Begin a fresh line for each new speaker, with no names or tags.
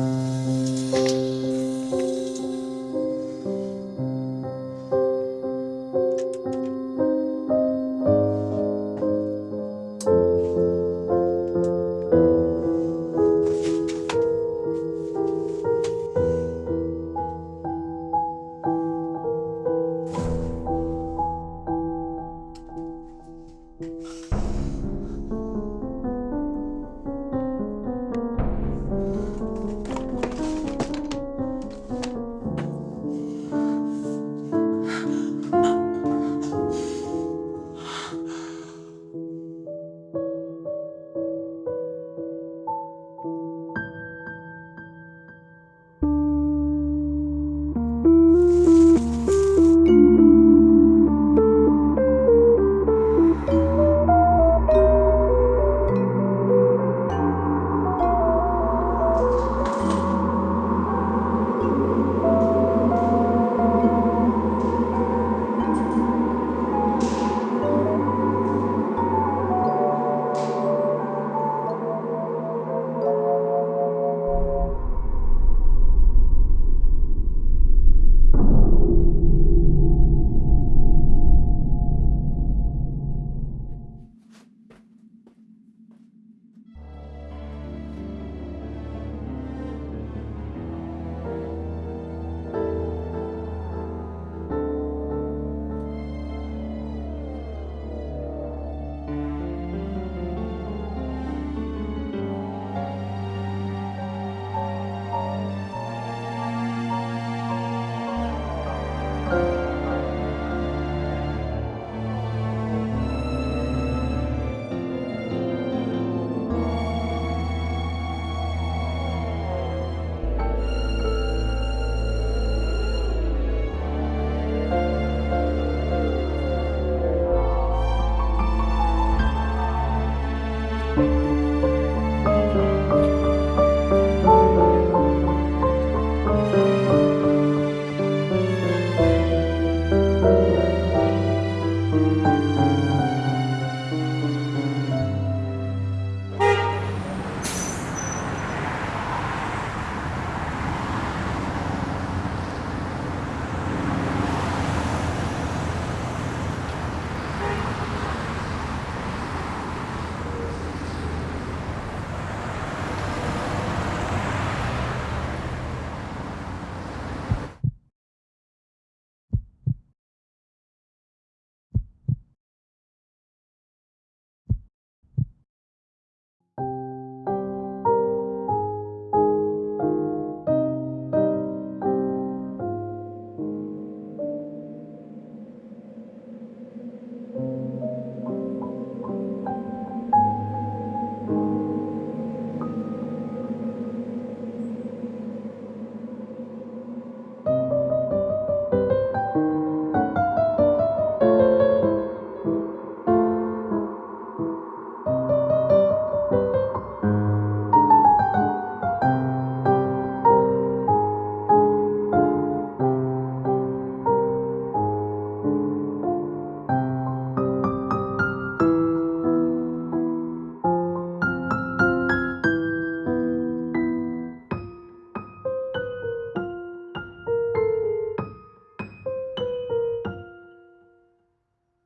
Mm-hmm.